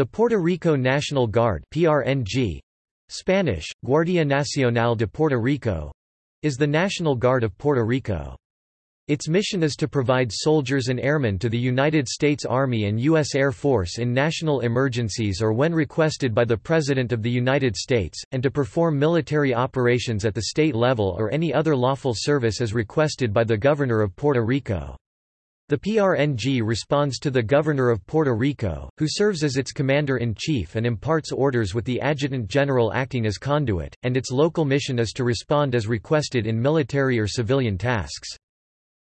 The Puerto Rico National Guard PRNG, Spanish, Guardia Nacional de Puerto Rico, is the National Guard of Puerto Rico. Its mission is to provide soldiers and airmen to the United States Army and U.S. Air Force in national emergencies or when requested by the President of the United States, and to perform military operations at the state level or any other lawful service as requested by the Governor of Puerto Rico. The PRNG responds to the Governor of Puerto Rico, who serves as its Commander-in-Chief and imparts orders with the Adjutant General acting as conduit, and its local mission is to respond as requested in military or civilian tasks.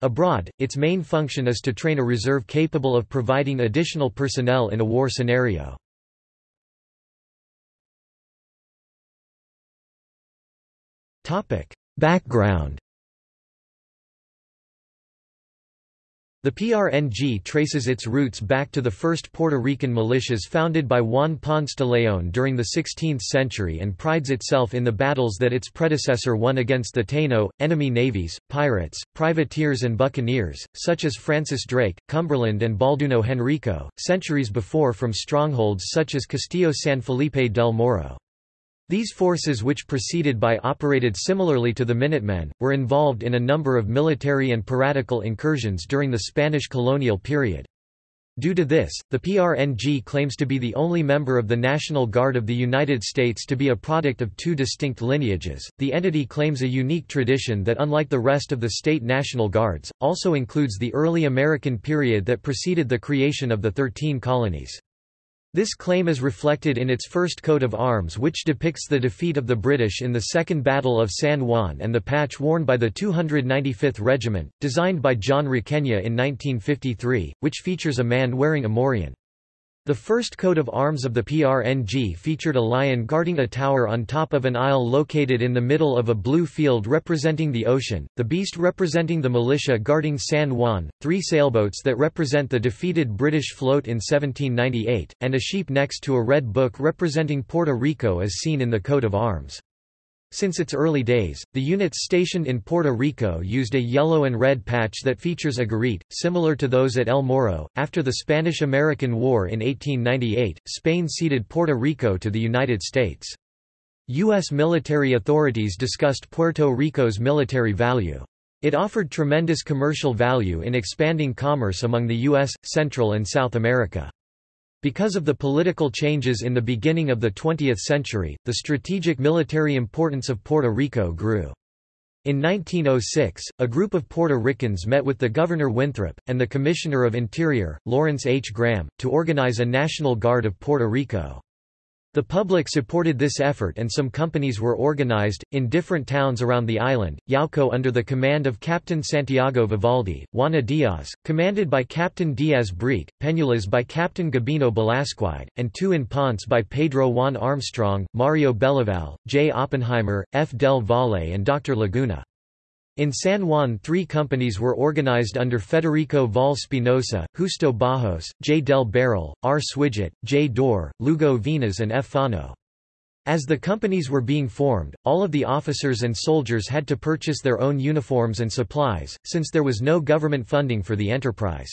Abroad, its main function is to train a reserve capable of providing additional personnel in a war scenario. Background The PRNG traces its roots back to the first Puerto Rican militias founded by Juan Ponce de León during the 16th century and prides itself in the battles that its predecessor won against the Taino, enemy navies, pirates, privateers and buccaneers, such as Francis Drake, Cumberland and Balduino Henrico, centuries before from strongholds such as Castillo San Felipe del Morro. These forces which preceded by operated similarly to the Minutemen, were involved in a number of military and piratical incursions during the Spanish colonial period. Due to this, the PRNG claims to be the only member of the National Guard of the United States to be a product of two distinct lineages. The entity claims a unique tradition that, unlike the rest of the state National Guards, also includes the early American period that preceded the creation of the Thirteen Colonies. This claim is reflected in its first coat of arms which depicts the defeat of the British in the Second Battle of San Juan and the patch worn by the 295th Regiment, designed by John Requena in 1953, which features a man wearing a morion. The first coat of arms of the PRNG featured a lion guarding a tower on top of an isle located in the middle of a blue field representing the ocean, the beast representing the militia guarding San Juan, three sailboats that represent the defeated British float in 1798, and a sheep next to a red book representing Puerto Rico as seen in the coat of arms. Since its early days, the units stationed in Puerto Rico used a yellow and red patch that features a garite, similar to those at El Morro. After the Spanish-American War in 1898, Spain ceded Puerto Rico to the United States. U.S. military authorities discussed Puerto Rico's military value. It offered tremendous commercial value in expanding commerce among the U.S., Central and South America. Because of the political changes in the beginning of the 20th century, the strategic military importance of Puerto Rico grew. In 1906, a group of Puerto Ricans met with the Governor Winthrop, and the Commissioner of Interior, Lawrence H. Graham, to organize a National Guard of Puerto Rico. The public supported this effort and some companies were organized, in different towns around the island, Yauco under the command of Captain Santiago Vivaldi, Juana Diaz, commanded by Captain Diaz Brique, Peñuelas by Captain Gabino Belasquide, and two in Ponce by Pedro Juan Armstrong, Mario Belaval, J. Oppenheimer, F. Del Valle and Dr. Laguna. In San Juan three companies were organized under Federico Val Spinosa, Justo Bajos, J. del Barril, R. Swidget, J. Dor, Lugo Vinas and F. Fano. As the companies were being formed, all of the officers and soldiers had to purchase their own uniforms and supplies, since there was no government funding for the enterprise.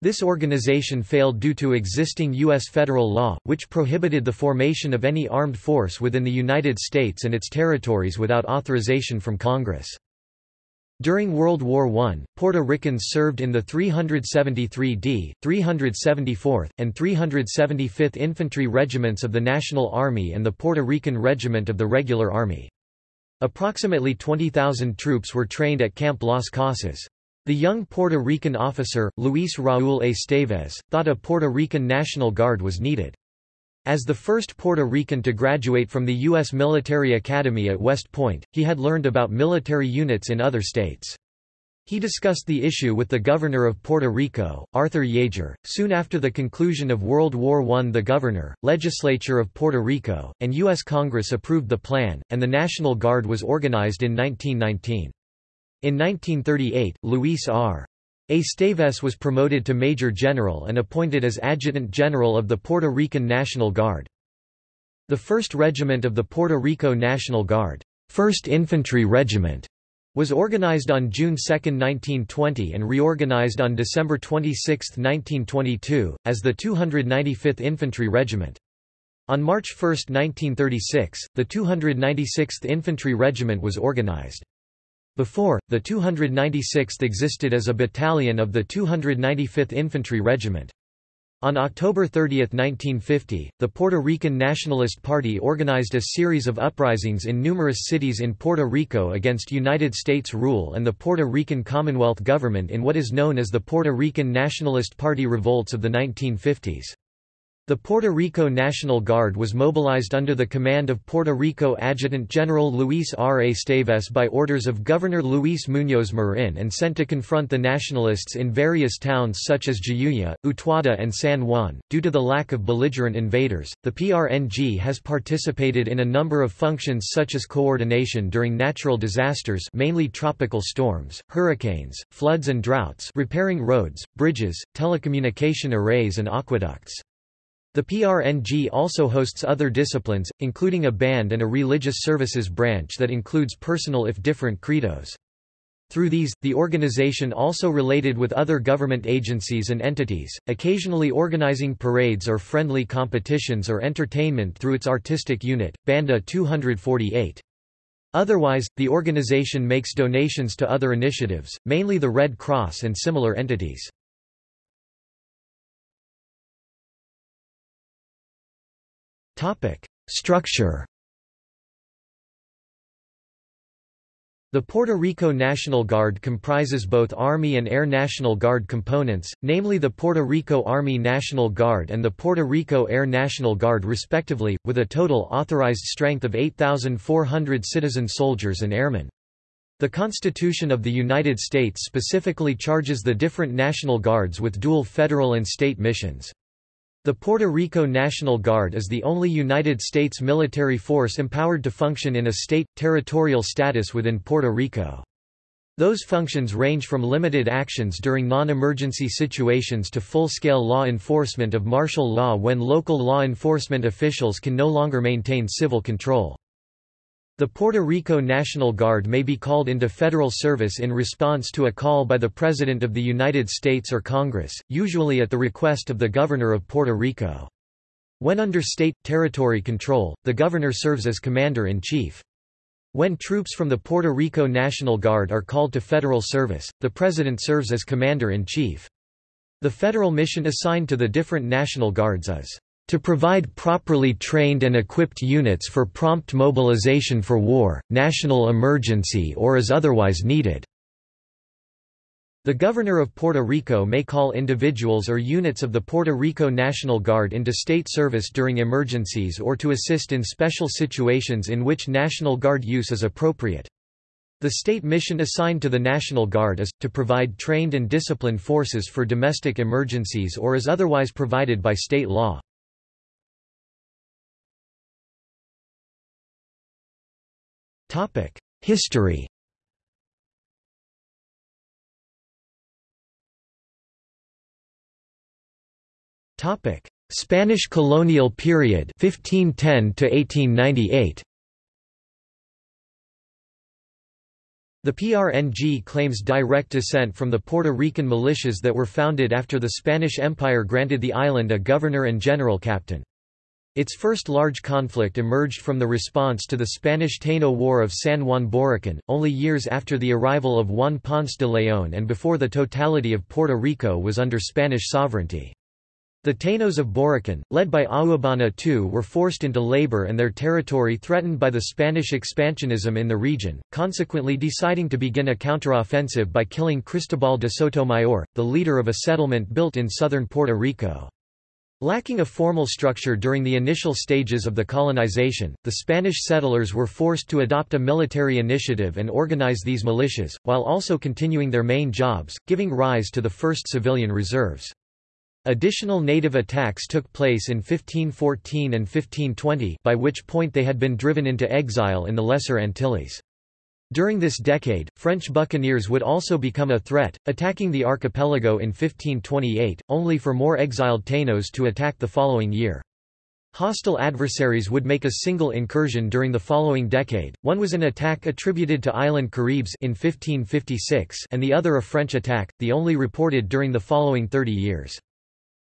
This organization failed due to existing U.S. federal law, which prohibited the formation of any armed force within the United States and its territories without authorization from Congress. During World War I, Puerto Ricans served in the 373d, 374th, and 375th Infantry Regiments of the National Army and the Puerto Rican Regiment of the Regular Army. Approximately 20,000 troops were trained at Camp Las Casas. The young Puerto Rican officer, Luis Raúl Esteves, thought a Puerto Rican National Guard was needed. As the first Puerto Rican to graduate from the U.S. Military Academy at West Point, he had learned about military units in other states. He discussed the issue with the governor of Puerto Rico, Arthur Yeager. Soon after the conclusion of World War I, the governor, legislature of Puerto Rico, and U.S. Congress approved the plan, and the National Guard was organized in 1919. In 1938, Luis R. Esteves was promoted to Major General and appointed as Adjutant General of the Puerto Rican National Guard. The 1st Regiment of the Puerto Rico National Guard, 1st Infantry Regiment, Was organized on June 2, 1920 and reorganized on December 26, 1922, as the 295th Infantry Regiment. On March 1, 1936, the 296th Infantry Regiment was organized. Before, the 296th existed as a battalion of the 295th Infantry Regiment. On October 30, 1950, the Puerto Rican Nationalist Party organized a series of uprisings in numerous cities in Puerto Rico against United States rule and the Puerto Rican Commonwealth government in what is known as the Puerto Rican Nationalist Party revolts of the 1950s. The Puerto Rico National Guard was mobilized under the command of Puerto Rico Adjutant General Luis R. Esteves by orders of Governor Luis Muñoz Marin and sent to confront the nationalists in various towns such as Jayuya, Utuado and San Juan. Due to the lack of belligerent invaders, the PRNG has participated in a number of functions such as coordination during natural disasters mainly tropical storms, hurricanes, floods and droughts repairing roads, bridges, telecommunication arrays and aqueducts. The PRNG also hosts other disciplines, including a band and a religious services branch that includes personal if different credos. Through these, the organization also related with other government agencies and entities, occasionally organizing parades or friendly competitions or entertainment through its artistic unit, Banda 248. Otherwise, the organization makes donations to other initiatives, mainly the Red Cross and similar entities. Structure The Puerto Rico National Guard comprises both Army and Air National Guard components, namely the Puerto Rico Army National Guard and the Puerto Rico Air National Guard respectively, with a total authorized strength of 8,400 citizen soldiers and airmen. The Constitution of the United States specifically charges the different National Guards with dual federal and state missions. The Puerto Rico National Guard is the only United States military force empowered to function in a state, territorial status within Puerto Rico. Those functions range from limited actions during non-emergency situations to full-scale law enforcement of martial law when local law enforcement officials can no longer maintain civil control. The Puerto Rico National Guard may be called into federal service in response to a call by the President of the United States or Congress, usually at the request of the Governor of Puerto Rico. When under state, territory control, the Governor serves as Commander-in-Chief. When troops from the Puerto Rico National Guard are called to federal service, the President serves as Commander-in-Chief. The federal mission assigned to the different National Guards is to provide properly trained and equipped units for prompt mobilization for war, national emergency or as otherwise needed. The Governor of Puerto Rico may call individuals or units of the Puerto Rico National Guard into state service during emergencies or to assist in special situations in which National Guard use is appropriate. The state mission assigned to the National Guard is, to provide trained and disciplined forces for domestic emergencies or as otherwise provided by state law. History. Topic: Spanish colonial period 1510 to 1898 The PRNG claims direct descent from the Puerto Rican militias that were founded after the Spanish Empire granted the island a governor and general captain. Its first large conflict emerged from the response to the Spanish Taino War of San Juan Borikén, only years after the arrival of Juan Ponce de León and before the totality of Puerto Rico was under Spanish sovereignty. The Tainos of Borikén, led by Agüeybaná II were forced into labor and their territory threatened by the Spanish expansionism in the region, consequently deciding to begin a counteroffensive by killing Cristobal de Sotomayor, the leader of a settlement built in southern Puerto Rico. Lacking a formal structure during the initial stages of the colonization, the Spanish settlers were forced to adopt a military initiative and organize these militias, while also continuing their main jobs, giving rise to the first civilian reserves. Additional native attacks took place in 1514 and 1520 by which point they had been driven into exile in the Lesser Antilles. During this decade, French buccaneers would also become a threat, attacking the archipelago in 1528, only for more exiled Tainos to attack the following year. Hostile adversaries would make a single incursion during the following decade, one was an attack attributed to island Caribs in 1556 and the other a French attack, the only reported during the following 30 years.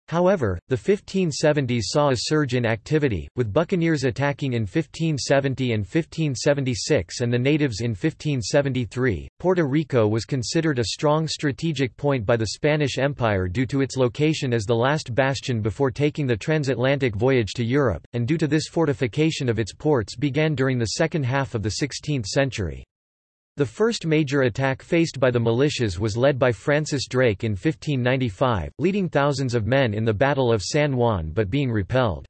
However, the 1570s saw a surge in activity, with buccaneers attacking in 1570 and 1576 and the natives in 1573. Puerto Rico was considered a strong strategic point by the Spanish Empire due to its location as the last bastion before taking the transatlantic voyage to Europe, and due to this fortification of its ports began during the second half of the 16th century. The first major attack faced by the militias was led by Francis Drake in 1595, leading thousands of men in the Battle of San Juan but being repelled.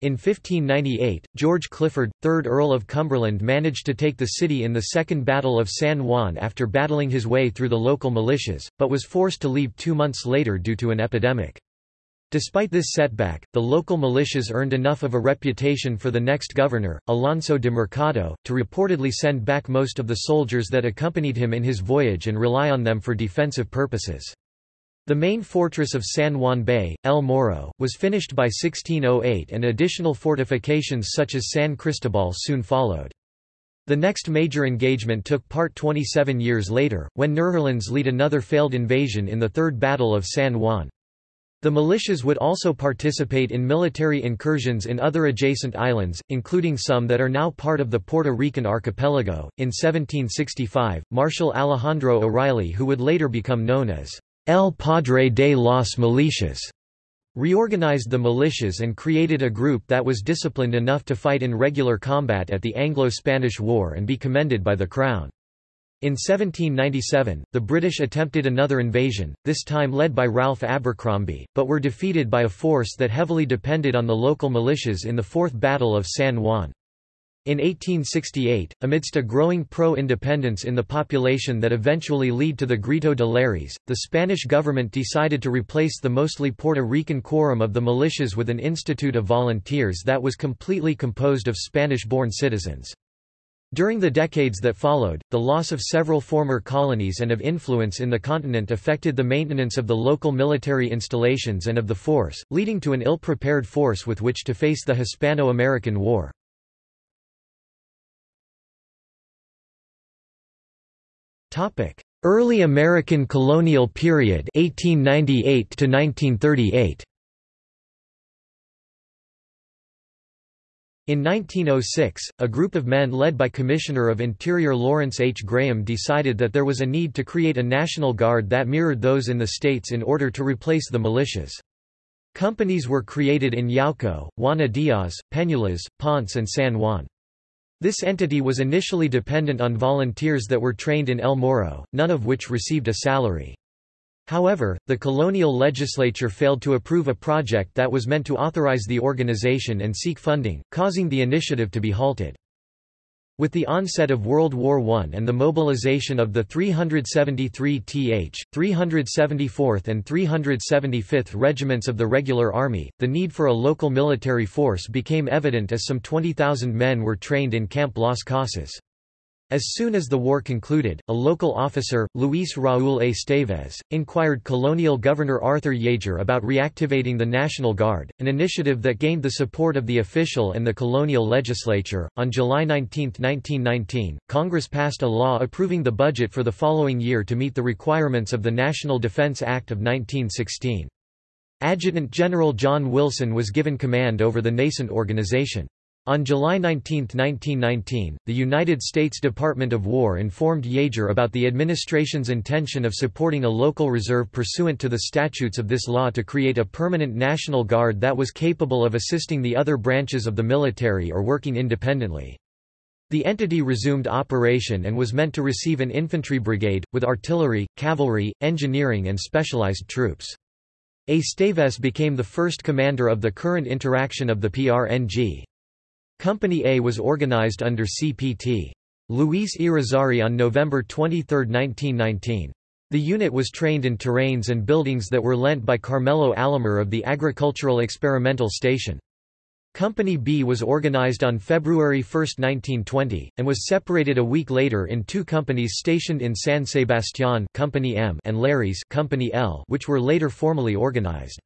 In 1598, George Clifford, 3rd Earl of Cumberland managed to take the city in the Second Battle of San Juan after battling his way through the local militias, but was forced to leave two months later due to an epidemic. Despite this setback, the local militias earned enough of a reputation for the next governor, Alonso de Mercado, to reportedly send back most of the soldiers that accompanied him in his voyage and rely on them for defensive purposes. The main fortress of San Juan Bay, El Morro, was finished by 1608 and additional fortifications such as San Cristobal soon followed. The next major engagement took part 27 years later, when Netherlands lead another failed invasion in the Third Battle of San Juan. The militias would also participate in military incursions in other adjacent islands, including some that are now part of the Puerto Rican archipelago. In 1765, Marshal Alejandro O'Reilly, who would later become known as El Padre de las Militias, reorganized the militias and created a group that was disciplined enough to fight in regular combat at the Anglo-Spanish War and be commended by the Crown. In 1797, the British attempted another invasion, this time led by Ralph Abercromby, but were defeated by a force that heavily depended on the local militias in the Fourth Battle of San Juan. In 1868, amidst a growing pro-independence in the population that eventually led to the Grito de Lares, the Spanish government decided to replace the mostly Puerto Rican quorum of the militias with an institute of volunteers that was completely composed of Spanish-born citizens. During the decades that followed, the loss of several former colonies and of influence in the continent affected the maintenance of the local military installations and of the force, leading to an ill-prepared force with which to face the Hispano-American War. Early American colonial period 1898 to 1938 In 1906, a group of men led by Commissioner of Interior Lawrence H. Graham decided that there was a need to create a National Guard that mirrored those in the states in order to replace the militias. Companies were created in Yauco, Juana Diaz, Peñuelas, Ponce and San Juan. This entity was initially dependent on volunteers that were trained in El Morro, none of which received a salary. However, the colonial legislature failed to approve a project that was meant to authorize the organization and seek funding, causing the initiative to be halted. With the onset of World War I and the mobilization of the 373th, 374th and 375th Regiments of the Regular Army, the need for a local military force became evident as some 20,000 men were trained in Camp Las Casas. As soon as the war concluded, a local officer, Luis Raúl Esteves, inquired colonial governor Arthur Yeager about reactivating the National Guard, an initiative that gained the support of the official and the colonial legislature. On July 19, 1919, Congress passed a law approving the budget for the following year to meet the requirements of the National Defense Act of 1916. Adjutant General John Wilson was given command over the nascent organization. On July 19, 1919, the United States Department of War informed Yeager about the administration's intention of supporting a local reserve pursuant to the statutes of this law to create a permanent National Guard that was capable of assisting the other branches of the military or working independently. The entity resumed operation and was meant to receive an infantry brigade, with artillery, cavalry, engineering and specialized troops. Esteves became the first commander of the current interaction of the PRNG. Company A was organized under CPT. Luis Irizarry on November 23, 1919. The unit was trained in terrains and buildings that were lent by Carmelo Alomar of the Agricultural Experimental Station. Company B was organized on February 1, 1920, and was separated a week later in two companies stationed in San Sebastián Company M and Lares Company L which were later formally organized.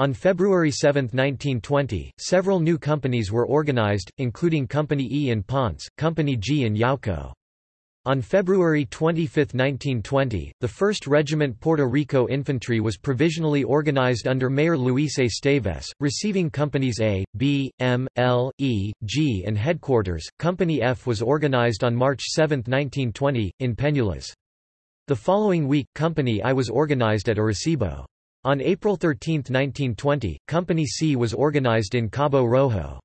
On February 7, 1920, several new companies were organized, including Company E in Ponce, Company G in Yauco. On February 25, 1920, the 1st Regiment Puerto Rico Infantry was provisionally organized under Mayor Luis Esteves, receiving Companies A, B, M, L, E, G and Headquarters. Company F was organized on March 7, 1920, in Peñuelas. The following week, Company I was organized at Arecibo. On April 13, 1920, Company C was organized in Cabo Rojo.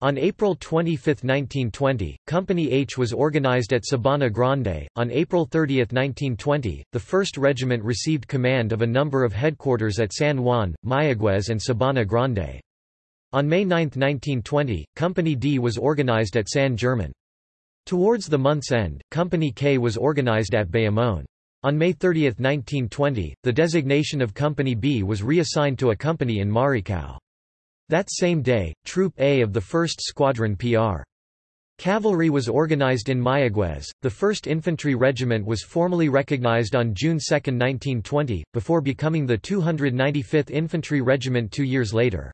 On April 25, 1920, Company H was organized at Sabana Grande. On April 30, 1920, the 1st Regiment received command of a number of headquarters at San Juan, Mayaguez, and Sabana Grande. On May 9, 1920, Company D was organized at San German. Towards the month's end, Company K was organized at Bayamon. On May 30, 1920, the designation of Company B was reassigned to a company in Maricao. That same day, Troop A of the 1st Squadron PR. Cavalry was organized in Mayaguez. The 1st Infantry Regiment was formally recognized on June 2, 1920, before becoming the 295th Infantry Regiment two years later.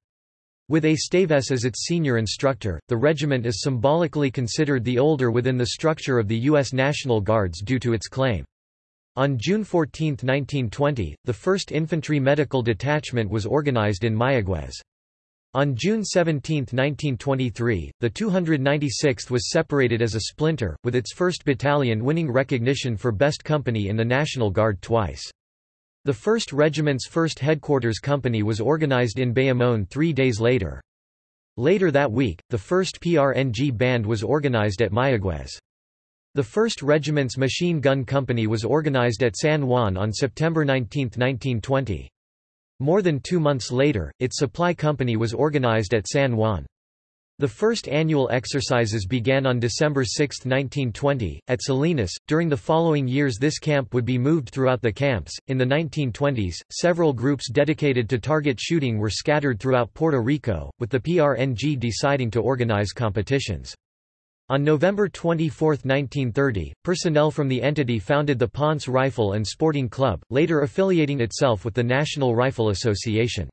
With Esteves as its senior instructor, the regiment is symbolically considered the older within the structure of the U.S. National Guards due to its claim. On June 14, 1920, the 1st Infantry Medical Detachment was organized in Mayaguez. On June 17, 1923, the 296th was separated as a splinter, with its 1st Battalion winning recognition for Best Company in the National Guard twice. The 1st Regiment's 1st Headquarters Company was organized in Bayamon three days later. Later that week, the 1st PRNG Band was organized at Mayaguez. The 1st Regiment's Machine Gun Company was organized at San Juan on September 19, 1920. More than two months later, its supply company was organized at San Juan. The first annual exercises began on December 6, 1920, at Salinas. During the following years, this camp would be moved throughout the camps. In the 1920s, several groups dedicated to target shooting were scattered throughout Puerto Rico, with the PRNG deciding to organize competitions. On November 24, 1930, personnel from the entity founded the Ponce Rifle and Sporting Club, later affiliating itself with the National Rifle Association.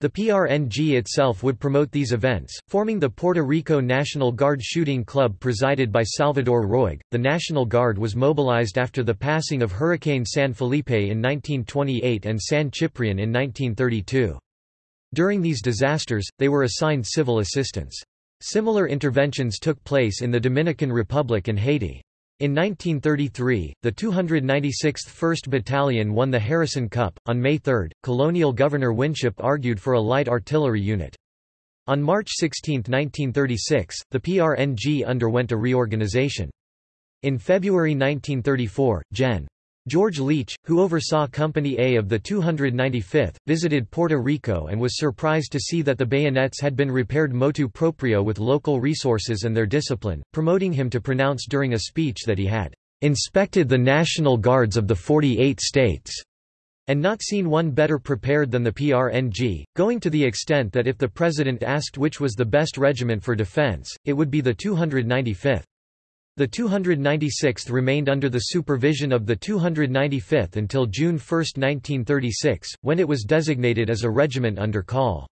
The PRNG itself would promote these events, forming the Puerto Rico National Guard Shooting Club presided by Salvador Roig. The National Guard was mobilized after the passing of Hurricane San Felipe in 1928 and San Ciprian in 1932. During these disasters, they were assigned civil assistance. Similar interventions took place in the Dominican Republic and Haiti. In 1933, the 296th 1st Battalion won the Harrison Cup. On May 3, colonial Governor Winship argued for a light artillery unit. On March 16, 1936, the PRNG underwent a reorganization. In February 1934, Gen. George Leach, who oversaw Company A of the 295th, visited Puerto Rico and was surprised to see that the bayonets had been repaired motu proprio with local resources and their discipline, promoting him to pronounce during a speech that he had inspected the National Guards of the 48 states and not seen one better prepared than the PRNG, going to the extent that if the president asked which was the best regiment for defense, it would be the 295th. The 296th remained under the supervision of the 295th until June 1, 1936, when it was designated as a regiment under call.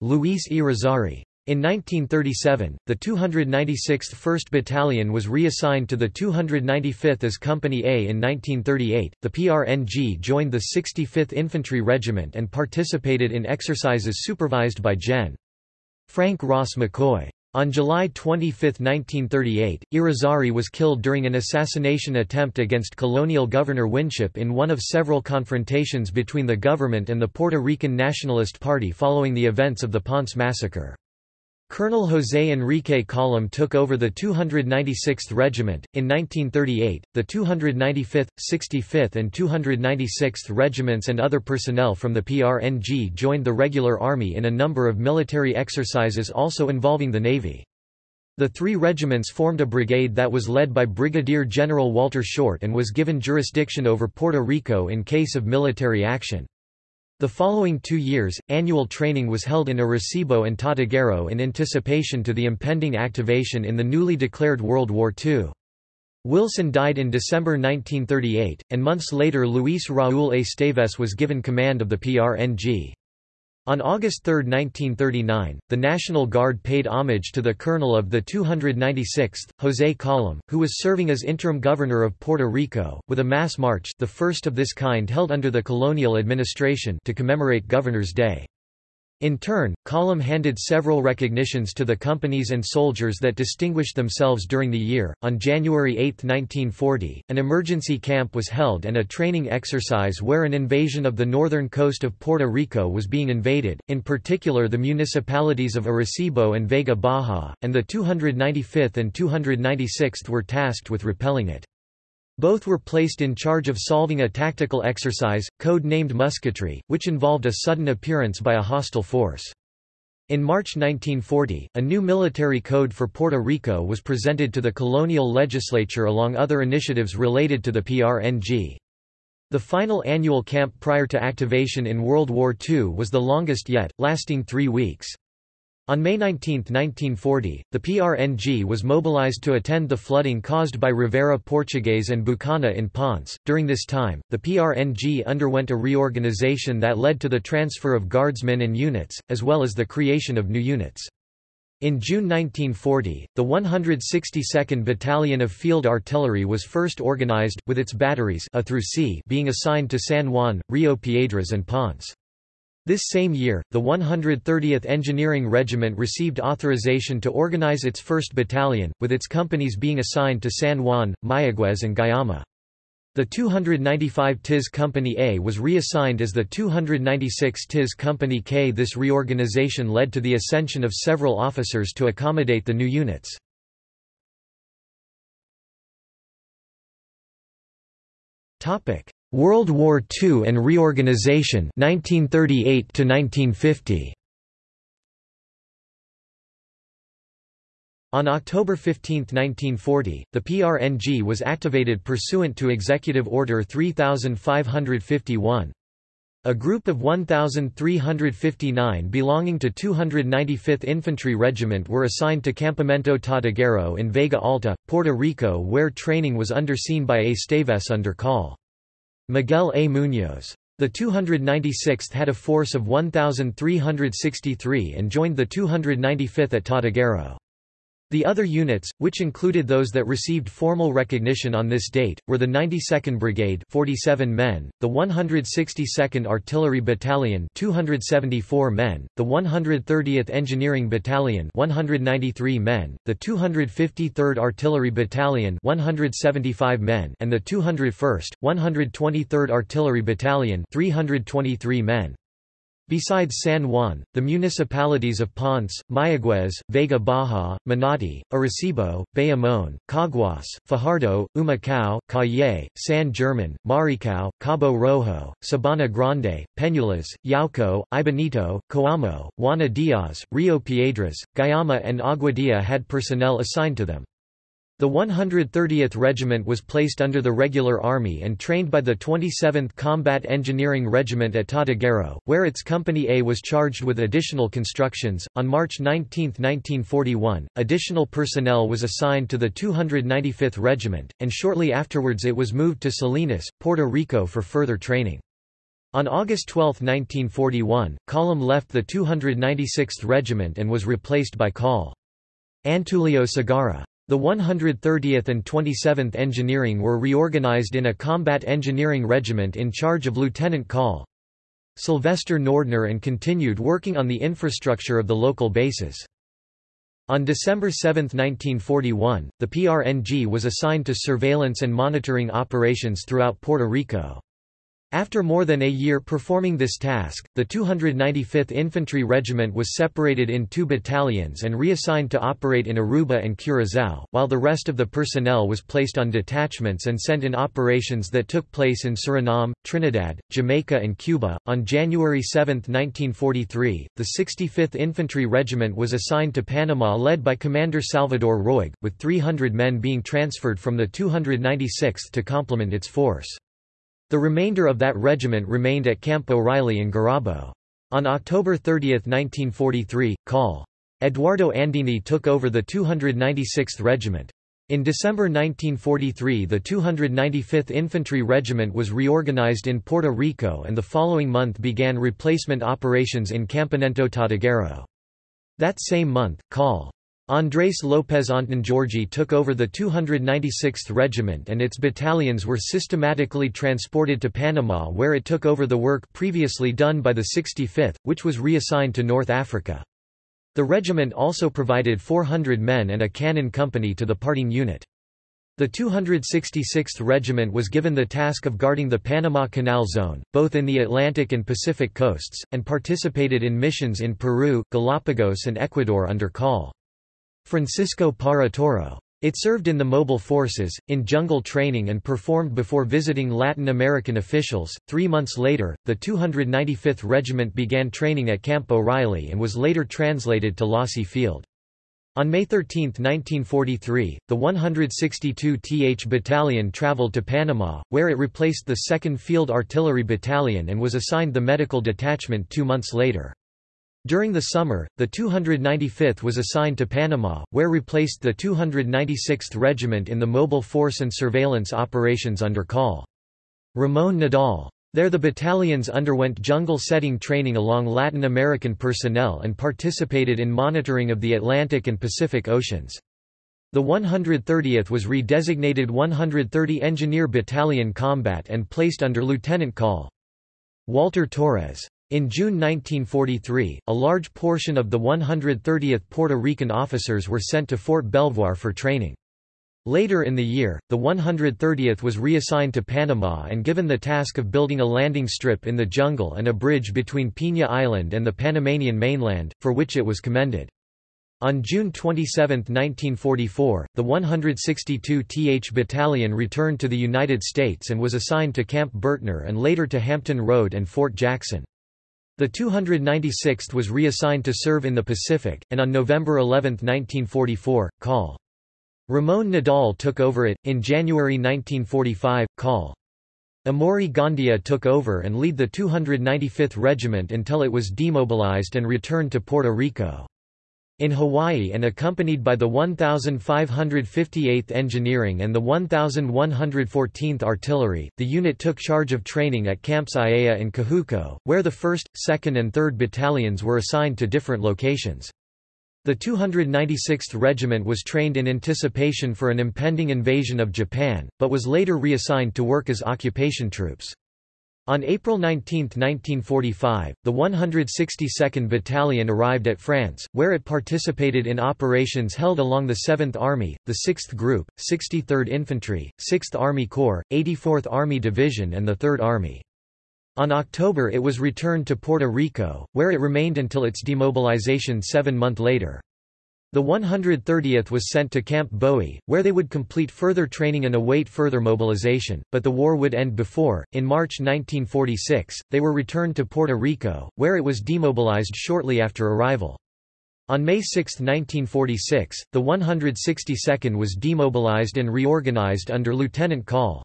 Luis Irizarry. In 1937, the 296th 1st Battalion was reassigned to the 295th as Company A. In 1938, the PRNG joined the 65th Infantry Regiment and participated in exercises supervised by Gen. Frank Ross McCoy. On July 25, 1938, Irizarry was killed during an assassination attempt against colonial governor Winship in one of several confrontations between the government and the Puerto Rican Nationalist Party following the events of the Ponce Massacre. Colonel José Enrique Colom took over the 296th Regiment. In 1938, the 295th, 65th, and 296th Regiments and other personnel from the PRNG joined the regular army in a number of military exercises also involving the Navy. The three regiments formed a brigade that was led by Brigadier General Walter Short and was given jurisdiction over Puerto Rico in case of military action. The following two years, annual training was held in Arecibo and Tortuguero in anticipation to the impending activation in the newly declared World War II. Wilson died in December 1938, and months later Luis Raúl Esteves was given command of the PRNG. On August 3, 1939, the National Guard paid homage to the colonel of the 296th, José Colom, who was serving as interim governor of Puerto Rico, with a mass march the first of this kind held under the colonial administration to commemorate Governor's Day. In turn, Colom handed several recognitions to the companies and soldiers that distinguished themselves during the year. On January 8, 1940, an emergency camp was held and a training exercise where an invasion of the northern coast of Puerto Rico was being invaded, in particular the municipalities of Arecibo and Vega Baja, and the 295th and 296th were tasked with repelling it. Both were placed in charge of solving a tactical exercise, code-named musketry, which involved a sudden appearance by a hostile force. In March 1940, a new military code for Puerto Rico was presented to the colonial legislature along other initiatives related to the PRNG. The final annual camp prior to activation in World War II was the longest yet, lasting three weeks. On May 19, 1940, the PRNG was mobilized to attend the flooding caused by Rivera Portuguese and Bucana in Ponce. During this time, the PRNG underwent a reorganization that led to the transfer of guardsmen and units, as well as the creation of new units. In June 1940, the 162nd Battalion of Field Artillery was first organized, with its batteries A through C being assigned to San Juan, Rio Piedras and Ponce. This same year, the 130th Engineering Regiment received authorization to organize its 1st Battalion, with its companies being assigned to San Juan, Mayaguez and Guayama. The 295 TIS Company A was reassigned as the 296 TIS Company K. This reorganization led to the ascension of several officers to accommodate the new units. World War II and reorganization 1938 to 1950 On October 15, 1940, the PRNG was activated pursuant to Executive Order 3551. A group of 1,359 belonging to 295th Infantry Regiment were assigned to Campamento Tortuguero in Vega Alta, Puerto Rico where training was underseen by Esteves under call. Miguel A. Muñoz. The 296th had a force of 1,363 and joined the 295th at Tortuguero. The other units, which included those that received formal recognition on this date, were the 92nd Brigade 47 men, the 162nd Artillery Battalion 274 men, the 130th Engineering Battalion 193 men, the 253rd Artillery Battalion 175 men and the 201st, 123rd Artillery Battalion 323 men. Besides San Juan, the municipalities of Ponce, Mayaguez, Vega Baja, Manati, Arecibo, Bayamon, Caguas, Fajardo, Humacao, Calle, San German, Maricao, Cabo Rojo, Sabana Grande, Peñuelas, Yauco, Ibanito, Coamo, Juana Diaz, Rio Piedras, Guayama and Aguadilla had personnel assigned to them. The 130th Regiment was placed under the Regular Army and trained by the 27th Combat Engineering Regiment at Tortuguero, where its Company A was charged with additional constructions. On March 19, 1941, additional personnel was assigned to the 295th Regiment, and shortly afterwards it was moved to Salinas, Puerto Rico for further training. On August 12, 1941, Colom left the 296th Regiment and was replaced by Col. Antulio Segarra. The 130th and 27th Engineering were reorganized in a combat engineering regiment in charge of Lieutenant Col. Sylvester Nordner and continued working on the infrastructure of the local bases. On December 7, 1941, the PRNG was assigned to surveillance and monitoring operations throughout Puerto Rico. After more than a year performing this task, the 295th Infantry Regiment was separated in two battalions and reassigned to operate in Aruba and Curaçao, while the rest of the personnel was placed on detachments and sent in operations that took place in Suriname, Trinidad, Jamaica, and Cuba. On January 7, 1943, the 65th Infantry Regiment was assigned to Panama led by Commander Salvador Roig, with 300 men being transferred from the 296th to complement its force. The remainder of that regiment remained at Camp O'Reilly in Gurabo. On October 30, 1943, Col. Eduardo Andini took over the 296th Regiment. In December 1943 the 295th Infantry Regiment was reorganized in Puerto Rico and the following month began replacement operations in Campamento Tortuguero. That same month, Col. Andrés López Antongiorgi took over the 296th Regiment and its battalions were systematically transported to Panama where it took over the work previously done by the 65th, which was reassigned to North Africa. The regiment also provided 400 men and a cannon company to the parting unit. The 266th Regiment was given the task of guarding the Panama Canal Zone, both in the Atlantic and Pacific coasts, and participated in missions in Peru, Galapagos and Ecuador under Col. Francisco Parra Toro. It served in the mobile forces, in jungle training and performed before visiting Latin American officials. Three months later, the 295th Regiment began training at Camp O'Reilly and was later translated to Losey Field. On May 13, 1943, the 162th Battalion traveled to Panama, where it replaced the 2nd Field Artillery Battalion and was assigned the Medical Detachment two months later. During the summer, the 295th was assigned to Panama, where replaced the 296th Regiment in the mobile force and surveillance operations under Col. Ramon Nadal. There the battalions underwent jungle setting training along Latin American personnel and participated in monitoring of the Atlantic and Pacific Oceans. The 130th was redesignated 130 Engineer Battalion Combat and placed under Lieutenant Col. Walter Torres. In June 1943, a large portion of the 130th Puerto Rican officers were sent to Fort Belvoir for training. Later in the year, the 130th was reassigned to Panama and given the task of building a landing strip in the jungle and a bridge between Pina Island and the Panamanian mainland, for which it was commended. On June 27, 1944, the 162th Battalion returned to the United States and was assigned to Camp Butner and later to Hampton Road and Fort Jackson. The 296th was reassigned to serve in the Pacific, and on November 11, 1944, Col. Ramon Nadal took over it. In January 1945, Col. Amaury Gandia took over and lead the 295th Regiment until it was demobilized and returned to Puerto Rico. In Hawaii and accompanied by the 1,558th Engineering and the 1,114th Artillery, the unit took charge of training at Camps Aiea and Kahuku, where the 1st, 2nd and 3rd Battalions were assigned to different locations. The 296th Regiment was trained in anticipation for an impending invasion of Japan, but was later reassigned to work as occupation troops. On April 19, 1945, the 162nd Battalion arrived at France, where it participated in operations held along the 7th Army, the 6th Group, 63rd Infantry, 6th Army Corps, 84th Army Division and the 3rd Army. On October it was returned to Puerto Rico, where it remained until its demobilization seven months later. The 130th was sent to Camp Bowie, where they would complete further training and await further mobilization, but the war would end before. In March 1946, they were returned to Puerto Rico, where it was demobilized shortly after arrival. On May 6, 1946, the 162nd was demobilized and reorganized under Lieutenant Col.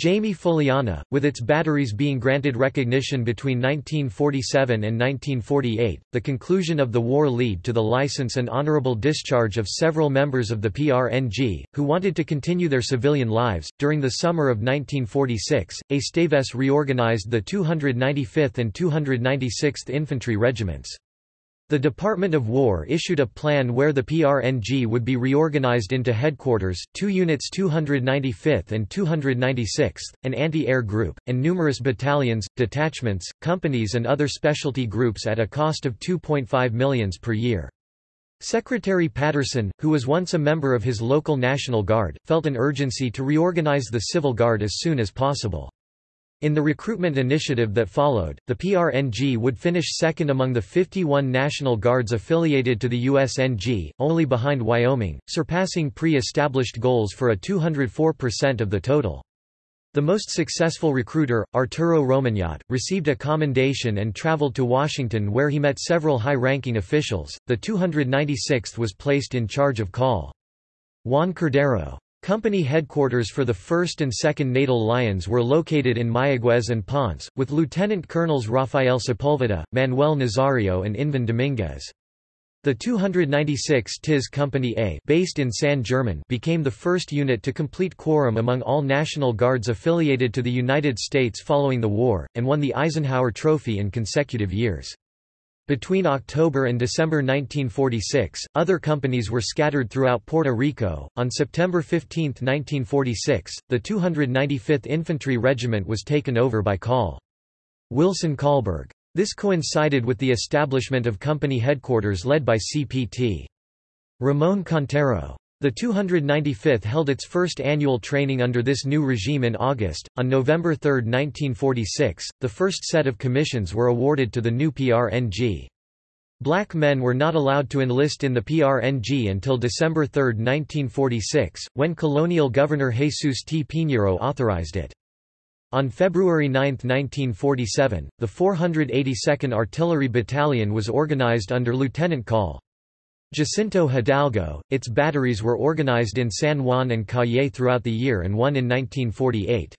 Jaime Fuliana, with its batteries being granted recognition between 1947 and 1948, the conclusion of the war led to the license and honorable discharge of several members of the PRNG, who wanted to continue their civilian lives. During the summer of 1946, Esteves reorganized the 295th and 296th Infantry Regiments. The Department of War issued a plan where the PRNG would be reorganized into headquarters, two units 295th and 296th, an anti-air group, and numerous battalions, detachments, companies and other specialty groups at a cost of 2.5 millions per year. Secretary Patterson, who was once a member of his local National Guard, felt an urgency to reorganize the Civil Guard as soon as possible. In the recruitment initiative that followed, the PRNG would finish second among the 51 National Guards affiliated to the USNG, only behind Wyoming, surpassing pre-established goals for a 204% of the total. The most successful recruiter, Arturo Romagnat, received a commendation and traveled to Washington where he met several high-ranking officials. The 296th was placed in charge of call. Juan Cordero. Company headquarters for the 1st and 2nd Natal Lions were located in Mayaguez and Ponce, with Lieutenant Colonels Rafael Sepulveda, Manuel Nazario and Invan Dominguez. The 296 TIS Company A based in San German became the first unit to complete quorum among all National Guards affiliated to the United States following the war, and won the Eisenhower Trophy in consecutive years. Between October and December 1946, other companies were scattered throughout Puerto Rico. On September 15, 1946, the 295th Infantry Regiment was taken over by Col. Wilson Kahlberg. This coincided with the establishment of company headquarters led by CPT. Ramon Contero. The 295th held its first annual training under this new regime in August. On November 3, 1946, the first set of commissions were awarded to the new PRNG. Black men were not allowed to enlist in the PRNG until December 3, 1946, when colonial governor Jesus T. Piñeiro authorized it. On February 9, 1947, the 482nd Artillery Battalion was organized under Lieutenant Col. Jacinto Hidalgo. Its batteries were organized in San Juan and Cayey throughout the year and one in 1948.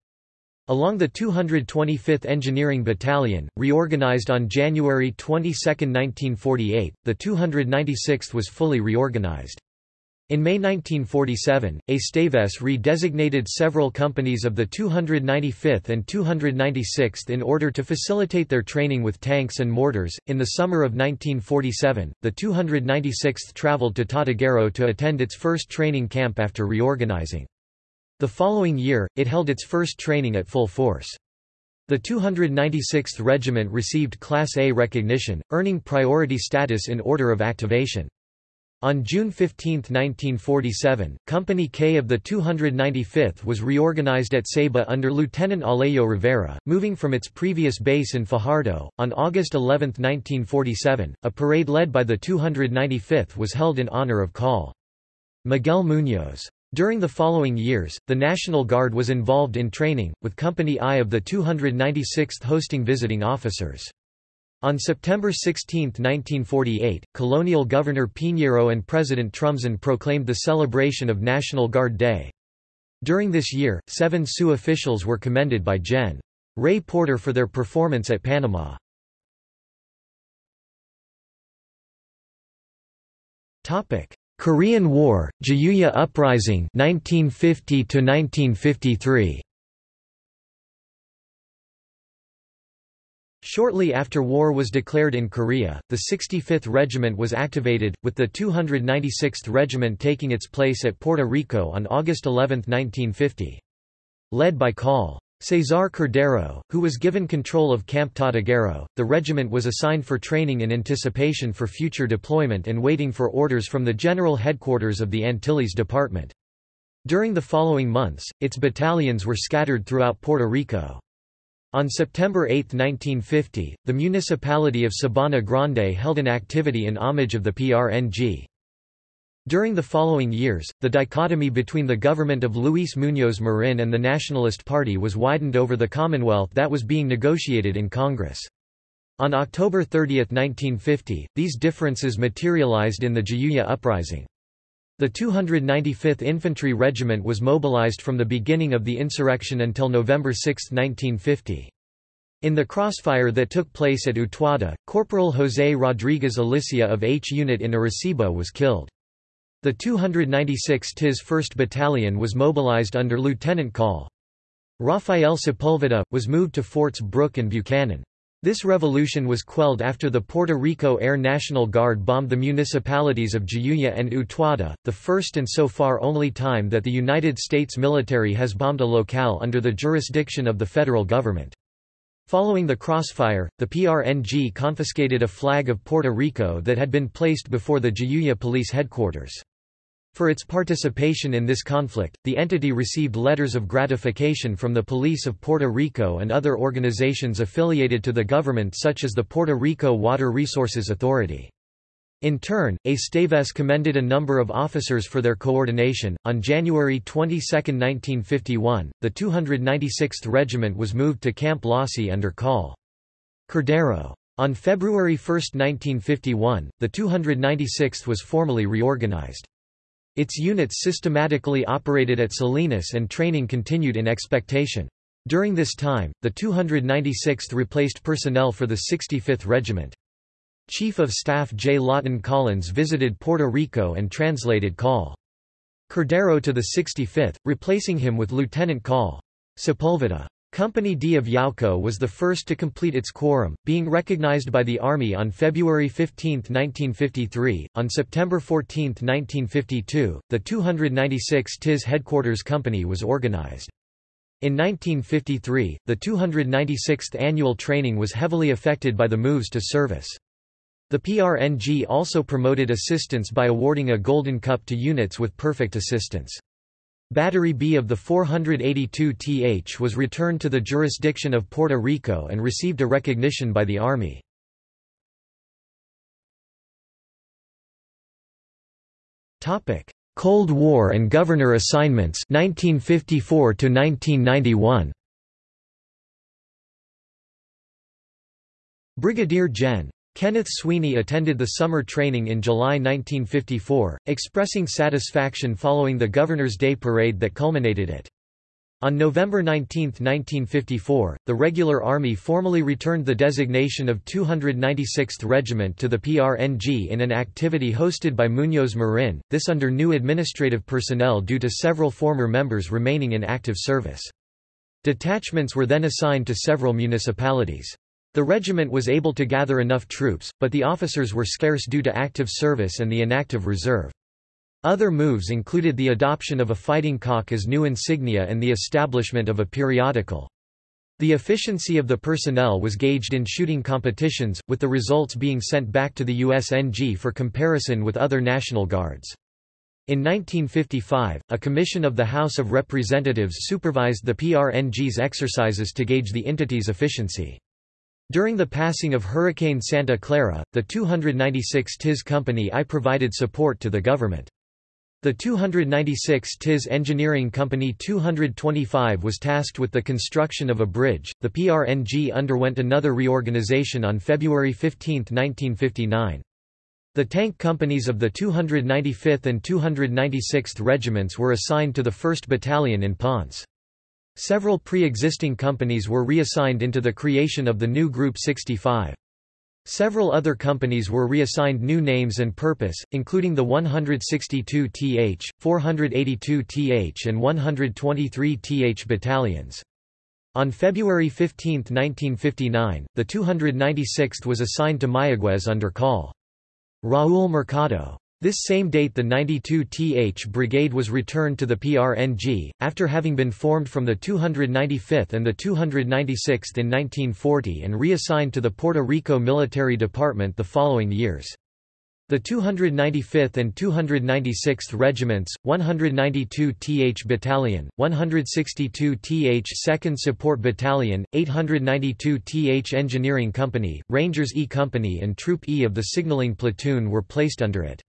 Along the 225th Engineering Battalion, reorganized on January 22, 1948, the 296th was fully reorganized. In May 1947, Esteves re-designated several companies of the 295th and 296th in order to facilitate their training with tanks and mortars. In the summer of 1947, the 296th traveled to Tortuguero to attend its first training camp after reorganizing. The following year, it held its first training at full force. The 296th Regiment received Class A recognition, earning priority status in order of activation. On June 15, 1947, Company K of the 295th was reorganized at Ceiba under Lieutenant Alejo Rivera, moving from its previous base in Fajardo. On August 11, 1947, a parade led by the 295th was held in honor of Col. Miguel Muñoz. During the following years, the National Guard was involved in training, with Company I of the 296th hosting visiting officers. On September 16, 1948, colonial governor Piñeiro and President Truman proclaimed the celebration of National Guard Day. During this year, seven Sioux officials were commended by Gen. Ray Porter for their performance at Panama. Topic: Korean War, Jayuya Uprising 1950 to 1953. Shortly after war was declared in Korea, the 65th Regiment was activated, with the 296th Regiment taking its place at Puerto Rico on August 11, 1950. Led by Col. Cesar Cordero, who was given control of Camp Tortuguero, the regiment was assigned for training in anticipation for future deployment and waiting for orders from the general headquarters of the Antilles Department. During the following months, its battalions were scattered throughout Puerto Rico. On September 8, 1950, the municipality of Sabana Grande held an activity in homage of the PRNG. During the following years, the dichotomy between the government of Luis Muñoz Marin and the Nationalist Party was widened over the Commonwealth that was being negotiated in Congress. On October 30, 1950, these differences materialized in the Jayuya Uprising. The 295th Infantry Regiment was mobilized from the beginning of the insurrection until November 6, 1950. In the crossfire that took place at Utuado, Corporal José Rodríguez Alicia of H Unit in Arecibo was killed. The 296 TIS 1st Battalion was mobilized under Lieutenant Col. Rafael Sepulveda, was moved to Forts Brooke and Buchanan. This revolution was quelled after the Puerto Rico Air National Guard bombed the municipalities of Jayuya and Utuado, the first and so far only time that the United States military has bombed a locale under the jurisdiction of the federal government. Following the crossfire, the PRNG confiscated a flag of Puerto Rico that had been placed before the Jayuya police headquarters. For its participation in this conflict, the entity received letters of gratification from the police of Puerto Rico and other organizations affiliated to the government such as the Puerto Rico Water Resources Authority. In turn, Esteves commended a number of officers for their coordination. On January 22, 1951, the 296th Regiment was moved to Camp Losey under Col. Cordero. On February 1, 1951, the 296th was formally reorganized. Its units systematically operated at Salinas and training continued in expectation. During this time, the 296th replaced personnel for the 65th Regiment. Chief of Staff J. Lawton Collins visited Puerto Rico and translated Col. Cordero to the 65th, replacing him with Lieutenant Col. Sepulveda. Company D of Yauco was the first to complete its quorum, being recognized by the Army on February 15, 1953. On September 14, 1952, the 296 TIS Headquarters Company was organized. In 1953, the 296th annual training was heavily affected by the moves to service. The PRNG also promoted assistance by awarding a Golden Cup to units with perfect assistance. Battery B of the 482th was returned to the jurisdiction of Puerto Rico and received a recognition by the Army. Cold War and governor assignments 1954 to 1991 Brigadier Gen. Kenneth Sweeney attended the summer training in July 1954, expressing satisfaction following the Governor's Day parade that culminated it. On November 19, 1954, the regular Army formally returned the designation of 296th Regiment to the PRNG in an activity hosted by Muñoz Marin, this under new administrative personnel due to several former members remaining in active service. Detachments were then assigned to several municipalities. The regiment was able to gather enough troops, but the officers were scarce due to active service and the inactive reserve. Other moves included the adoption of a fighting cock as new insignia and the establishment of a periodical. The efficiency of the personnel was gauged in shooting competitions, with the results being sent back to the USNG for comparison with other National Guards. In 1955, a commission of the House of Representatives supervised the PRNG's exercises to gauge the entity's efficiency. During the passing of Hurricane Santa Clara, the 296 TIS Company I provided support to the government. The 296 TIS Engineering Company 225 was tasked with the construction of a bridge. The PRNG underwent another reorganization on February 15, 1959. The tank companies of the 295th and 296th Regiments were assigned to the 1st Battalion in Ponce. Several pre-existing companies were reassigned into the creation of the new Group 65. Several other companies were reassigned new names and purpose, including the 162th, 482th and 123th battalions. On February 15, 1959, the 296th was assigned to Mayaguez under call. Raúl Mercado. This same date the 92th Brigade was returned to the PRNG, after having been formed from the 295th and the 296th in 1940 and reassigned to the Puerto Rico Military Department the following years. The 295th and 296th Regiments, 192th Battalion, 162th 2nd Support Battalion, 892th Engineering Company, Rangers E Company and Troop E of the Signaling Platoon were placed under it.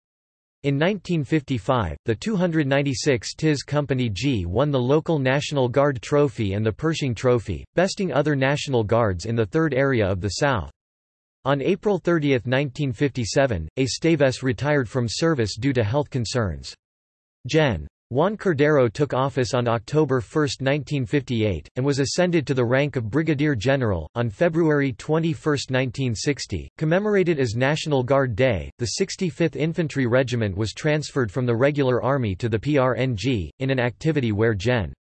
In 1955, the 296 TIS Company G won the local National Guard Trophy and the Pershing Trophy, besting other National Guards in the third area of the South. On April 30, 1957, Esteves retired from service due to health concerns. Gen. Juan Cordero took office on October 1, 1958, and was ascended to the rank of Brigadier General. On February 21, 1960, commemorated as National Guard Day, the 65th Infantry Regiment was transferred from the regular army to the PRNG, in an activity where Gen.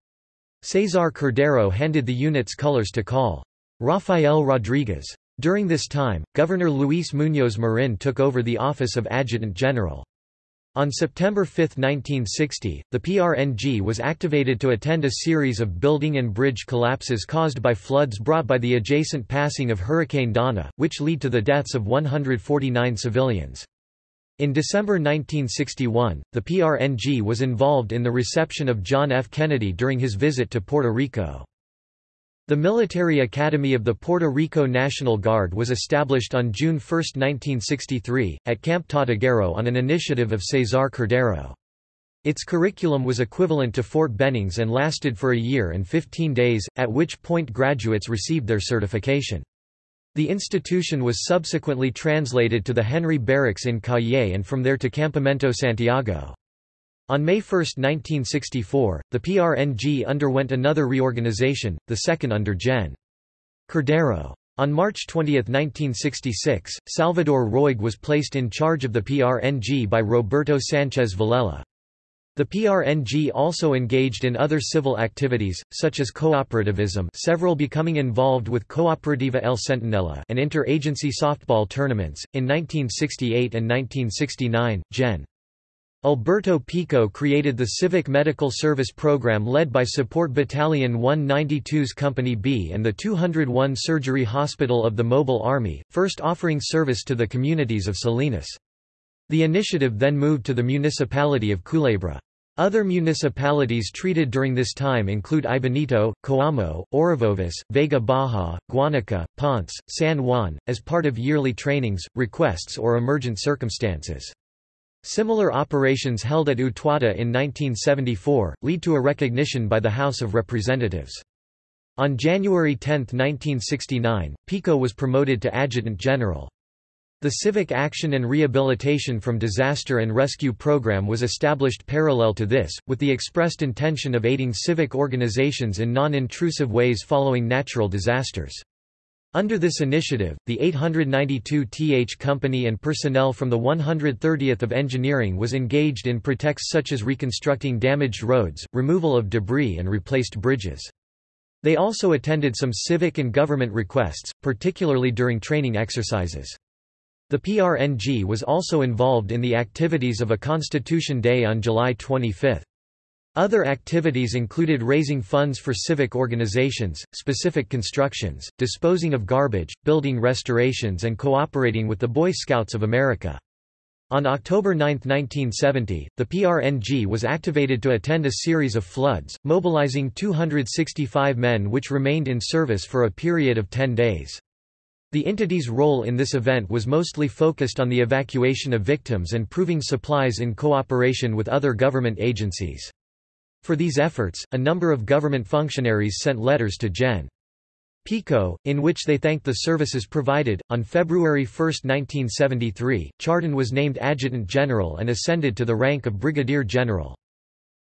Cesar Cordero handed the unit's colors to Col. Rafael Rodriguez. During this time, Governor Luis Muñoz Marin took over the office of Adjutant General. On September 5, 1960, the PRNG was activated to attend a series of building and bridge collapses caused by floods brought by the adjacent passing of Hurricane Donna, which lead to the deaths of 149 civilians. In December 1961, the PRNG was involved in the reception of John F. Kennedy during his visit to Puerto Rico. The Military Academy of the Puerto Rico National Guard was established on June 1, 1963, at Camp Tortuguero on an initiative of Cesar Cordero. Its curriculum was equivalent to Fort Benning's and lasted for a year and 15 days, at which point graduates received their certification. The institution was subsequently translated to the Henry Barracks in Cayey and from there to Campamento Santiago. On May 1, 1964, the PRNG underwent another reorganization, the second under Gen. Cordero. On March 20, 1966, Salvador Roig was placed in charge of the PRNG by Roberto Sanchez Villela. The PRNG also engaged in other civil activities, such as cooperativism several becoming involved with Cooperativa El Centinela and interagency softball tournaments. In 1968 and 1969, Gen. Alberto Pico created the Civic Medical Service Program led by Support Battalion 192's Company B and the 201 Surgery Hospital of the Mobile Army, first offering service to the communities of Salinas. The initiative then moved to the municipality of Culebra. Other municipalities treated during this time include Aibonito, Coamo, Orocovis, Vega Baja, Guanica, Ponce, San Juan, as part of yearly trainings, requests or emergent circumstances. Similar operations held at Utuado in 1974, lead to a recognition by the House of Representatives. On January 10, 1969, Pico was promoted to Adjutant General. The Civic Action and Rehabilitation from Disaster and Rescue Program was established parallel to this, with the expressed intention of aiding civic organizations in non-intrusive ways following natural disasters. Under this initiative, the 892 th Company and personnel from the 130th of Engineering was engaged in protects such as reconstructing damaged roads, removal of debris and replaced bridges. They also attended some civic and government requests, particularly during training exercises. The PRNG was also involved in the activities of a Constitution Day on July 25. Other activities included raising funds for civic organizations, specific constructions, disposing of garbage, building restorations and cooperating with the Boy Scouts of America. On October 9, 1970, the PRNG was activated to attend a series of floods, mobilizing 265 men which remained in service for a period of 10 days. The entity's role in this event was mostly focused on the evacuation of victims and proving supplies in cooperation with other government agencies. For these efforts, a number of government functionaries sent letters to Gen. Pico, in which they thanked the services provided. On February 1, 1973, Chardon was named Adjutant General and ascended to the rank of Brigadier General.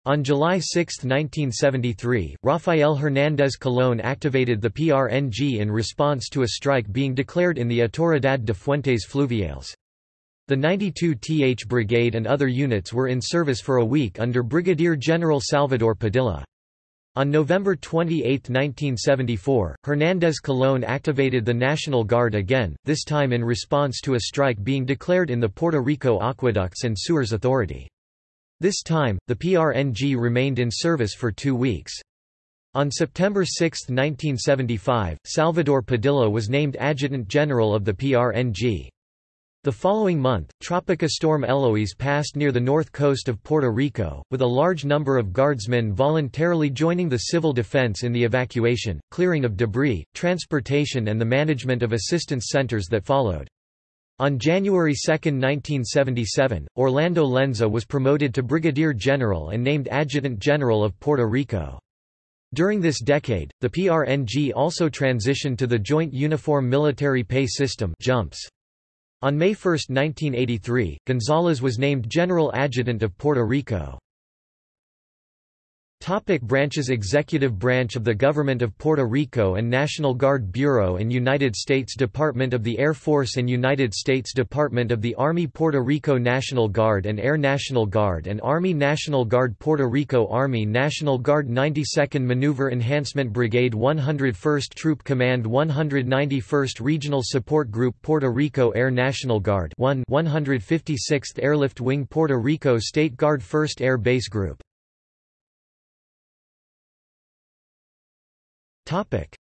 On July 6, 1973, Rafael Hernández Colón activated the PRNG in response to a strike being declared in the Autoridad de Fuentes Fluviales. The 92th Brigade and other units were in service for a week under Brigadier General Salvador Padilla. On November 28, 1974, Hernández Colón activated the National Guard again, this time in response to a strike being declared in the Puerto Rico Aqueducts and Sewers Authority. This time, the PRNG remained in service for two weeks. On September 6, 1975, Salvador Padilla was named Adjutant General of the PRNG. The following month, Tropica storm Eloise passed near the north coast of Puerto Rico, with a large number of guardsmen voluntarily joining the civil defense in the evacuation, clearing of debris, transportation and the management of assistance centers that followed. On January 2, 1977, Orlando Llenza was promoted to brigadier general and named adjutant general of Puerto Rico. During this decade, the PRNG also transitioned to the Joint Uniform Military Pay System JUMPS. On May 1, 1983, Gonzalez was named General Adjutant of Puerto Rico. Topic branches Executive branch of the Government of Puerto Rico and National Guard Bureau and United States Department of the Air Force and United States Department of the Army Puerto Rico National Guard and Air National Guard and Army National Guard Puerto Rico Army National Guard 92nd Maneuver Enhancement Brigade 101st Troop Command 191st Regional Support Group Puerto Rico Air National Guard 1 156th Airlift Wing Puerto Rico State Guard 1st Air Base Group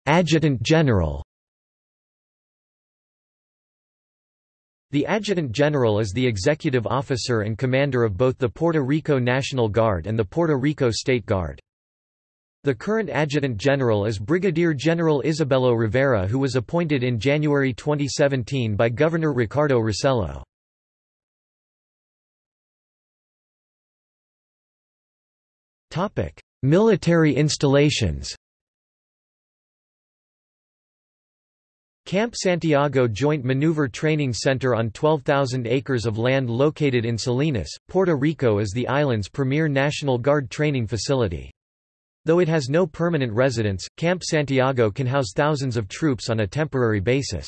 Adjutant General The Adjutant General is the executive officer and commander of both the Puerto Rico National Guard and the Puerto Rico State Guard. The current Adjutant General is Brigadier General Isabelo Rivera who was appointed in January 2017 by Governor Ricardo Rossello. Military installations Camp Santiago Joint Maneuver Training Center on 12,000 acres of land located in Salinas, Puerto Rico is the island's premier National Guard training facility. Though it has no permanent residence, Camp Santiago can house thousands of troops on a temporary basis.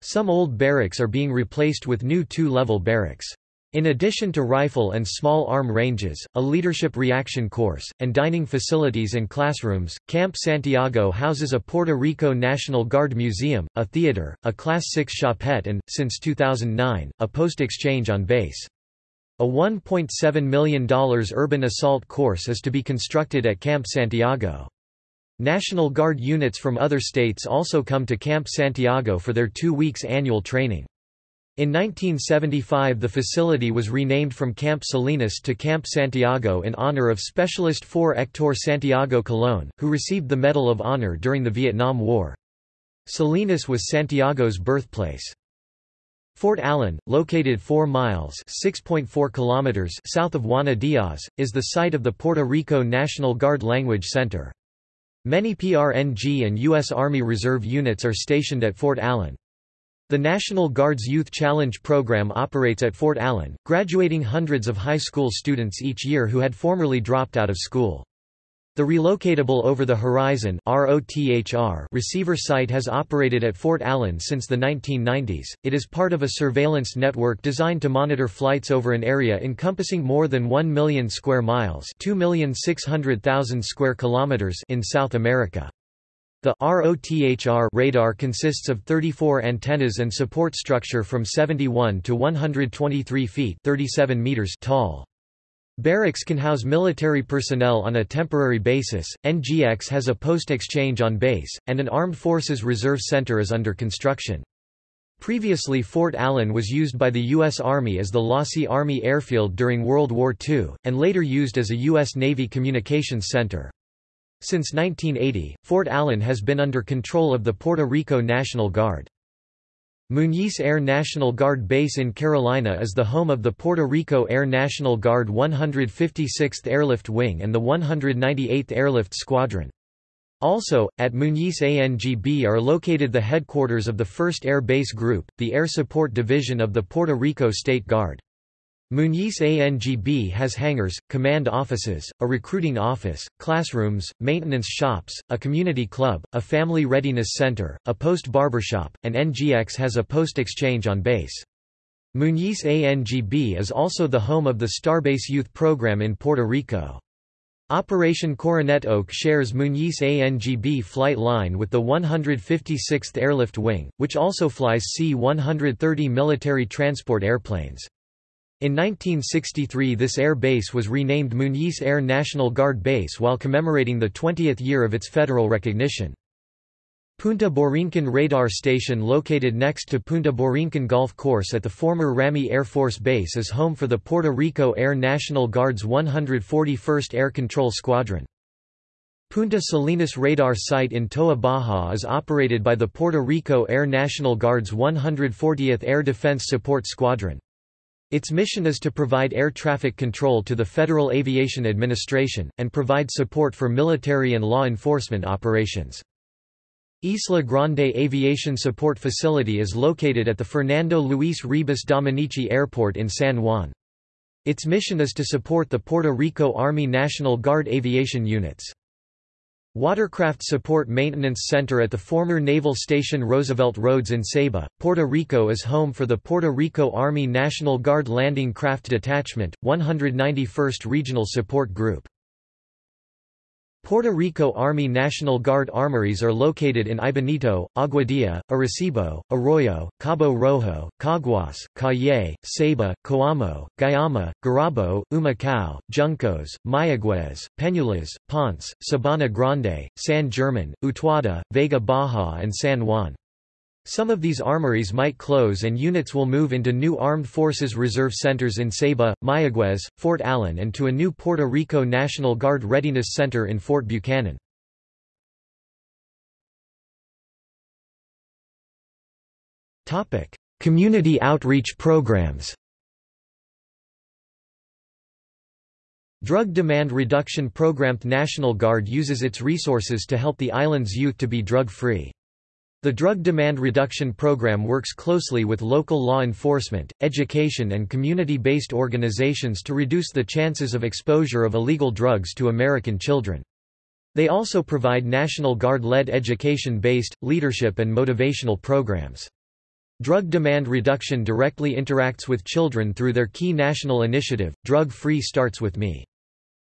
Some old barracks are being replaced with new two-level barracks. In addition to rifle and small arm ranges, a leadership reaction course, and dining facilities and classrooms, Camp Santiago houses a Puerto Rico National Guard museum, a theater, a Class 6 shoppette and, since 2009, a post-exchange on base. A $1.7 million urban assault course is to be constructed at Camp Santiago. National Guard units from other states also come to Camp Santiago for their two weeks annual training. In 1975 the facility was renamed from Camp Salinas to Camp Santiago in honor of Specialist 4 Hector Santiago Colón, who received the Medal of Honor during the Vietnam War. Salinas was Santiago's birthplace. Fort Allen, located 4 miles kilometers south of Juana Diaz, is the site of the Puerto Rico National Guard Language Center. Many PRNG and U.S. Army Reserve units are stationed at Fort Allen. The National Guard's Youth Challenge program operates at Fort Allen, graduating hundreds of high school students each year who had formerly dropped out of school. The relocatable over-the-horizon receiver site has operated at Fort Allen since the 1990s. It is part of a surveillance network designed to monitor flights over an area encompassing more than 1 million square miles, 2,600,000 square kilometers in South America. The ROTHR radar consists of 34 antennas and support structure from 71 to 123 feet 37 meters tall. Barracks can house military personnel on a temporary basis, NGX has a post-exchange on base, and an Armed Forces Reserve Center is under construction. Previously Fort Allen was used by the U.S. Army as the Losey Army Airfield during World War II, and later used as a U.S. Navy communications center. Since 1980, Fort Allen has been under control of the Puerto Rico National Guard. Muñiz Air National Guard Base in Carolina is the home of the Puerto Rico Air National Guard 156th Airlift Wing and the 198th Airlift Squadron. Also, at Muñiz ANGB are located the headquarters of the 1st Air Base Group, the Air Support Division of the Puerto Rico State Guard. Muñiz ANGB has hangars, command offices, a recruiting office, classrooms, maintenance shops, a community club, a family readiness center, a post barbershop, and NGX has a post exchange on base. Muñiz ANGB is also the home of the Starbase Youth Program in Puerto Rico. Operation Coronet Oak shares Muñiz ANGB flight line with the 156th Airlift Wing, which also flies C-130 military transport airplanes. In 1963 this air base was renamed Muñiz Air National Guard Base while commemorating the 20th year of its federal recognition. Punta Borinquen Radar Station located next to Punta Borinquen Golf Course at the former Ramey Air Force Base is home for the Puerto Rico Air National Guard's 141st Air Control Squadron. Punta Salinas Radar Site in Toa Baja is operated by the Puerto Rico Air National Guard's 140th Air Defense Support Squadron. Its mission is to provide air traffic control to the Federal Aviation Administration, and provide support for military and law enforcement operations. Isla Grande Aviation Support Facility is located at the Fernando Luis Ribas Dominici Airport in San Juan. Its mission is to support the Puerto Rico Army National Guard aviation units. Watercraft Support Maintenance Center at the former Naval Station Roosevelt Roads in Ceiba, Puerto Rico is home for the Puerto Rico Army National Guard Landing Craft Detachment, 191st Regional Support Group. Puerto Rico Army National Guard armories are located in Aibonito, Aguadilla, Arecibo, Arroyo, Cabo Rojo, Caguas, Cayey, Ceiba, Coamo, Guayama, Gurabo, Humacao, Juncos, Mayaguez, Peñuelas, Ponce, Sabana Grande, San German, Utuado, Vega Baja and San Juan. Some of these armories might close and units will move into new Armed Forces Reserve Centers in Ceiba, Mayaguez, Fort Allen and to a new Puerto Rico National Guard Readiness Center in Fort Buchanan. Community outreach programs Drug Demand Reduction Program The National Guard uses its resources to help the island's youth to be drug-free. The Drug Demand Reduction Program works closely with local law enforcement, education and community-based organizations to reduce the chances of exposure of illegal drugs to American children. They also provide National Guard-led education-based, leadership and motivational programs. Drug demand reduction directly interacts with children through their key national initiative, Drug Free Starts With Me.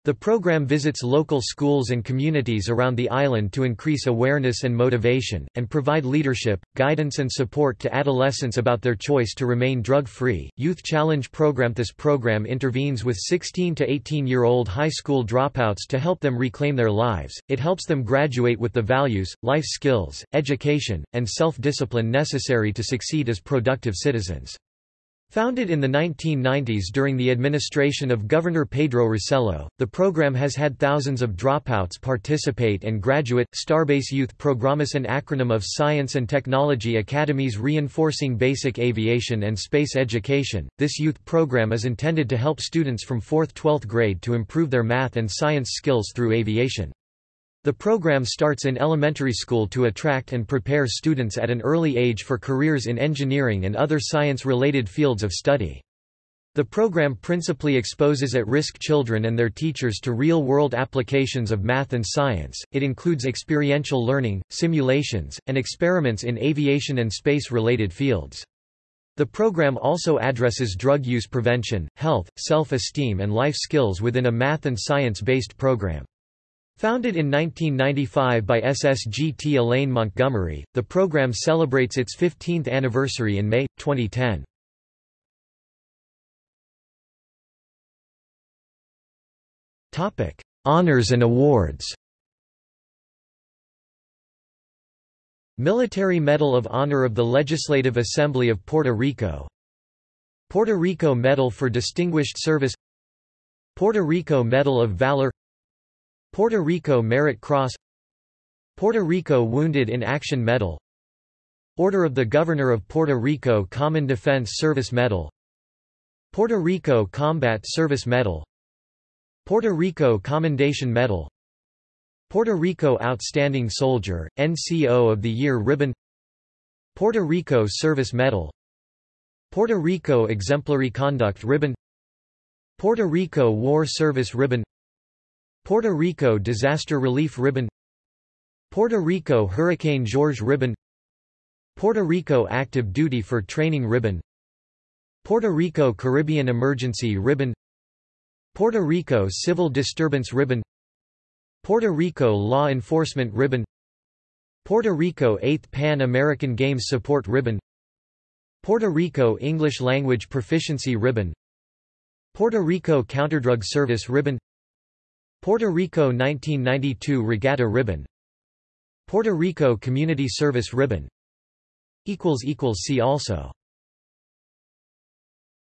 The program visits local schools and communities around the island to increase awareness and motivation, and provide leadership, guidance and support to adolescents about their choice to remain drug-free. Youth Challenge Program This program intervenes with 16 to 18-year-old high school dropouts to help them reclaim their lives. It helps them graduate with the values, life skills, education, and self-discipline necessary to succeed as productive citizens. Founded in the 1990s during the administration of Governor Pedro Rosselló, the program has had thousands of dropouts participate and graduate. Starbase Youth Program is an acronym of Science and Technology Academies reinforcing basic aviation and space education. This youth program is intended to help students from 4th-12th grade to improve their math and science skills through aviation. The program starts in elementary school to attract and prepare students at an early age for careers in engineering and other science-related fields of study. The program principally exposes at-risk children and their teachers to real-world applications of math and science. It includes experiential learning, simulations, and experiments in aviation and space-related fields. The program also addresses drug use prevention, health, self-esteem and life skills within a math and science-based program. Founded in 1995 by SSGT Elaine Montgomery, the program celebrates its 15th anniversary in May, 2010. Honors and awards. Military Medal of Honor of the Legislative Assembly of Puerto Rico. Puerto Rico Medal for Distinguished Service. Puerto Rico Medal of Valor Puerto Rico Merit Cross Puerto Rico Wounded in Action Medal Order of the Governor of Puerto Rico Common Defense Service Medal Puerto Rico Combat Service Medal Puerto Rico Commendation Medal Puerto Rico Outstanding Soldier, NCO of the Year Ribbon Puerto Rico Service Medal Puerto Rico Exemplary Conduct Ribbon Puerto Rico War Service Ribbon Puerto Rico Disaster Relief Ribbon Puerto Rico Hurricane George Ribbon Puerto Rico Active Duty for Training Ribbon Puerto Rico Caribbean Emergency Ribbon Puerto Rico Civil Disturbance Ribbon Puerto Rico Law Enforcement Ribbon Puerto Rico 8th Pan American Games Support Ribbon Puerto Rico English Language Proficiency Ribbon Puerto Rico Counterdrug Service Ribbon Puerto Rico 1992 Regatta Ribbon. Puerto Rico Community Service Ribbon. See also